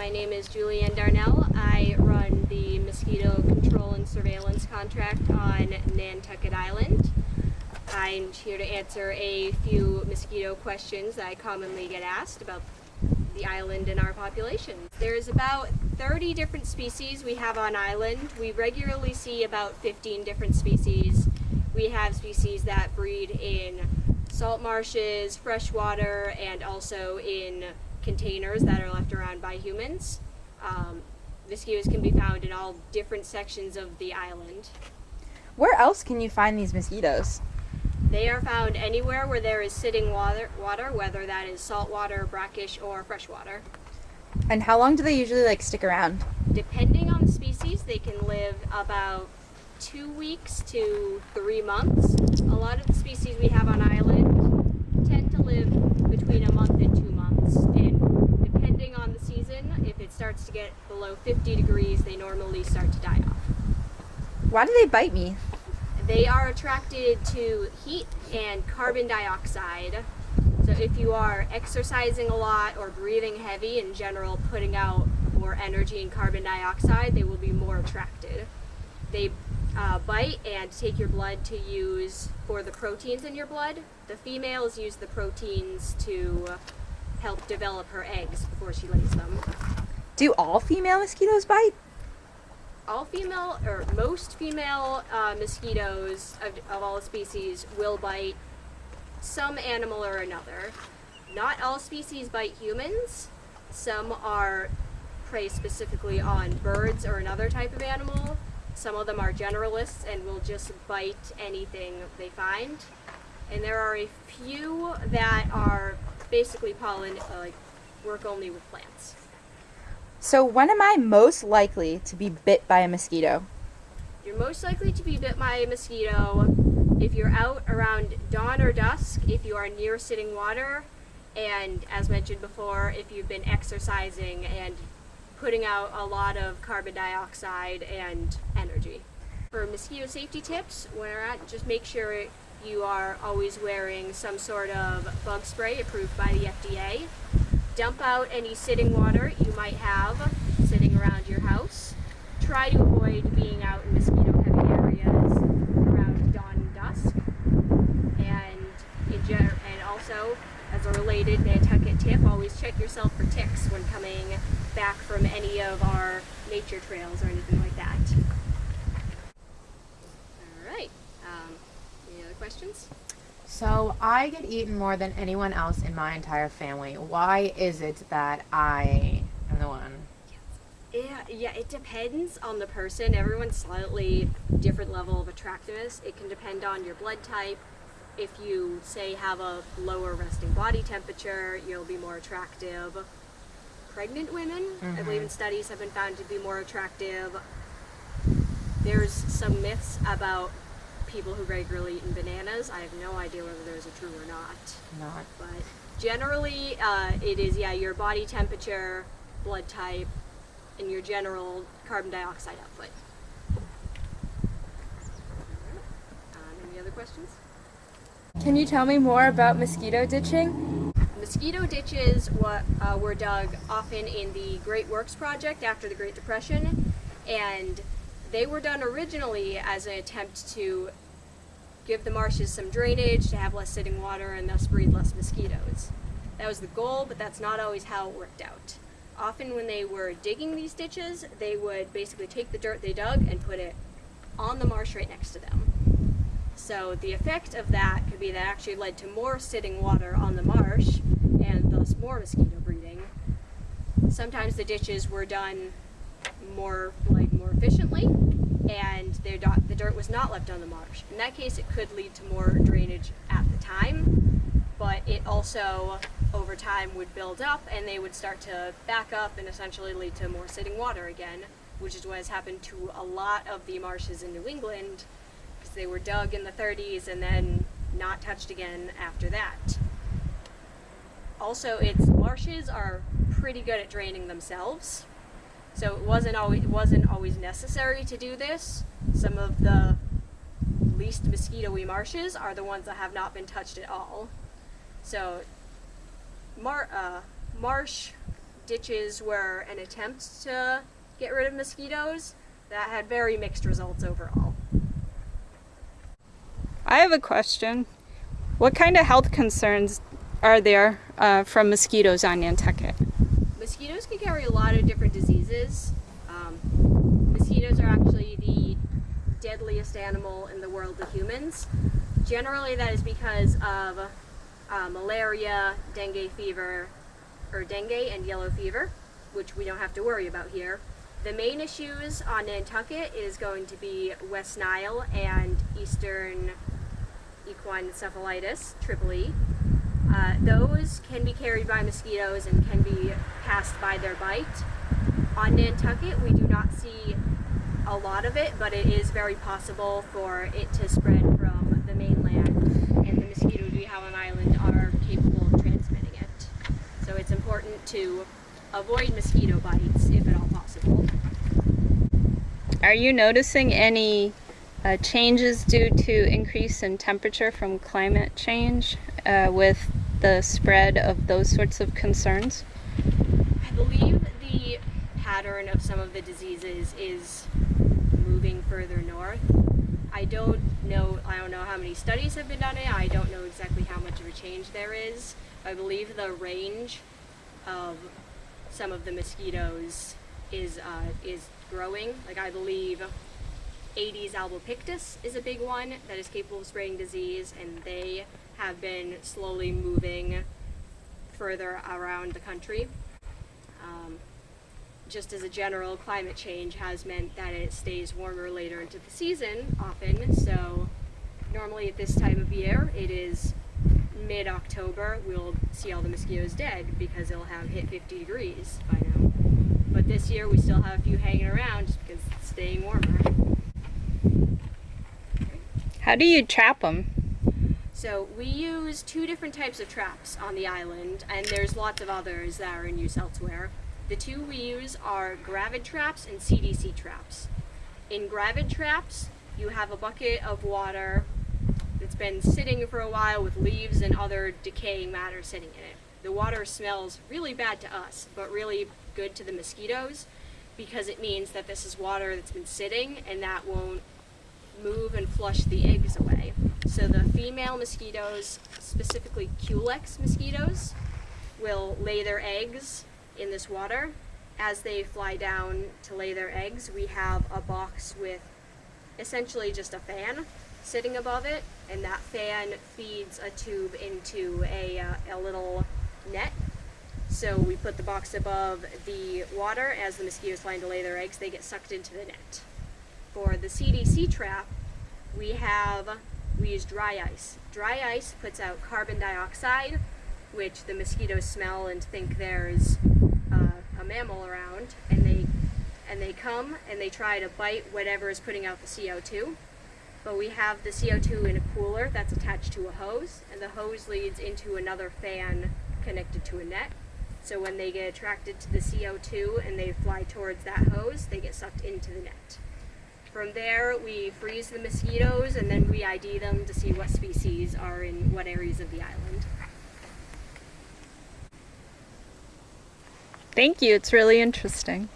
my name is Julianne Darnell. I run the mosquito control and surveillance contract on Nantucket Island. I'm here to answer a few mosquito questions that I commonly get asked about the island and our population. There's about 30 different species we have on island. We regularly see about 15 different species. We have species that breed in salt marshes, freshwater, and also in containers that are left around by humans. Um, mosquitoes can be found in all different sections of the island. Where else can you find these mosquitoes? They are found anywhere where there is sitting water, water whether that is salt water, brackish, or freshwater. And how long do they usually like stick around? Depending on the species, they can live about two weeks to three months. A lot of the species we have on island tend to live between a month and two months. And depending on the season, if it starts to get below 50 degrees, they normally start to die off. Why do they bite me? They are attracted to heat and carbon dioxide. So if you are exercising a lot or breathing heavy in general, putting out more energy and carbon dioxide, they will be more attracted. They uh, bite and take your blood to use for the proteins in your blood. The females use the proteins to help develop her eggs before she lays them. Do all female mosquitoes bite? all female or most female uh, mosquitoes of, of all species will bite some animal or another. Not all species bite humans. Some are prey specifically on birds or another type of animal. Some of them are generalists and will just bite anything they find. And there are a few that are basically pollen, uh, like work only with plants. So when am I most likely to be bit by a mosquito? You're most likely to be bit by a mosquito if you're out around dawn or dusk, if you are near sitting water, and as mentioned before, if you've been exercising and putting out a lot of carbon dioxide and energy. For mosquito safety tips, when you're just make sure you are always wearing some sort of bug spray approved by the FDA dump out any sitting water you might have sitting around your house. Try to avoid being out in mosquito heavy areas around dawn and dusk. And, and also, as a related Nantucket tip, always check yourself for ticks when coming back from any of our nature trails or anything like that. All right, um, any other questions? So I get eaten more than anyone else in my entire family. Why is it that I am the one? Yeah, yeah, it depends on the person. Everyone's slightly different level of attractiveness. It can depend on your blood type. If you, say, have a lower resting body temperature, you'll be more attractive. Pregnant women, mm-hmm. I believe in studies, have been found to be more attractive. There's some myths about people who regularly eat bananas. I have no idea whether those are true or not. Not. But generally, uh, it is, yeah, your body temperature, blood type, and your general carbon dioxide output. Um, any other questions? Can you tell me more about mosquito ditching? Mosquito ditches what, uh, were dug often in the Great Works Project after the Great Depression, and they were done originally as an attempt to give the marshes some drainage, to have less sitting water, and thus breed less mosquitoes. That was the goal, but that's not always how it worked out. Often when they were digging these ditches, they would basically take the dirt they dug and put it on the marsh right next to them. So the effect of that could be that actually led to more sitting water on the marsh and thus more mosquito breeding. Sometimes the ditches were done more like more efficiently and the dirt was not left on the marsh. In that case, it could lead to more drainage at the time, but it also, over time, would build up and they would start to back up and essentially lead to more sitting water again, which is what has happened to a lot of the marshes in New England, because they were dug in the 30s and then not touched again after that. Also, its marshes are pretty good at draining themselves, so it wasn't always, it wasn't always necessary to do this. Some of the least mosquito-y marshes are the ones that have not been touched at all. So mar uh, marsh ditches were an attempt to get rid of mosquitoes that had very mixed results overall. I have a question. What kind of health concerns are there uh, from mosquitoes on Nantucket? Mosquitoes can carry a lot of different diseases. Um, mosquitoes are actually the deadliest animal in the world to humans. Generally, that is because of uh, malaria, dengue fever, or dengue and yellow fever, which we don't have to worry about here. The main issues on Nantucket is going to be West Nile and Eastern equine encephalitis, triple E. Uh, those can be carried by mosquitoes and can be passed by their bite. On Nantucket, we do not see a lot of it, but it is very possible for it to spread from the mainland, and the mosquitoes we have on island are capable of transmitting it. So it's important to avoid mosquito bites if at all possible. Are you noticing any uh, changes due to increase in temperature from climate change uh, with the spread of those sorts of concerns? I believe the pattern of some of the diseases is moving further north. I don't know I don't know how many studies have been done on it. I don't know exactly how much of a change there is. I believe the range of some of the mosquitoes is uh, is growing. Like I believe Aedes albopictus is a big one that is capable of spreading disease, and they have been slowly moving further around the country. Um, just as a general, climate change has meant that it stays warmer later into the season often. So, normally at this time of year, it is mid October, we'll see all the mosquitoes dead because it'll have hit 50 degrees by now. But this year, we still have a few hanging around because it's staying warmer. How do you trap them? So we use two different types of traps on the island, and there's lots of others that are in use elsewhere. The two we use are gravid traps and CDC traps. In gravid traps, you have a bucket of water that's been sitting for a while with leaves and other decaying matter sitting in it. The water smells really bad to us, but really good to the mosquitoes because it means that this is water that's been sitting and that won't move and flush the eggs away. So the female mosquitoes, specifically Culex mosquitoes, will lay their eggs in this water. As they fly down to lay their eggs, we have a box with essentially just a fan sitting above it, and that fan feeds a tube into a, uh, a little net. So we put the box above the water. As the mosquitoes fly to lay their eggs, they get sucked into the net. For the CDC trap, we have we use dry ice. Dry ice puts out carbon dioxide, which the mosquitoes smell and think there's uh, a mammal around, and they and they come and they try to bite whatever is putting out the CO2. But we have the CO2 in a cooler that's attached to a hose, and the hose leads into another fan connected to a net. So when they get attracted to the CO2 and they fly towards that hose, they get sucked into the net. From there, we freeze the mosquitoes and then we ID them to see what species are in what areas of the island. Thank you, it's really interesting.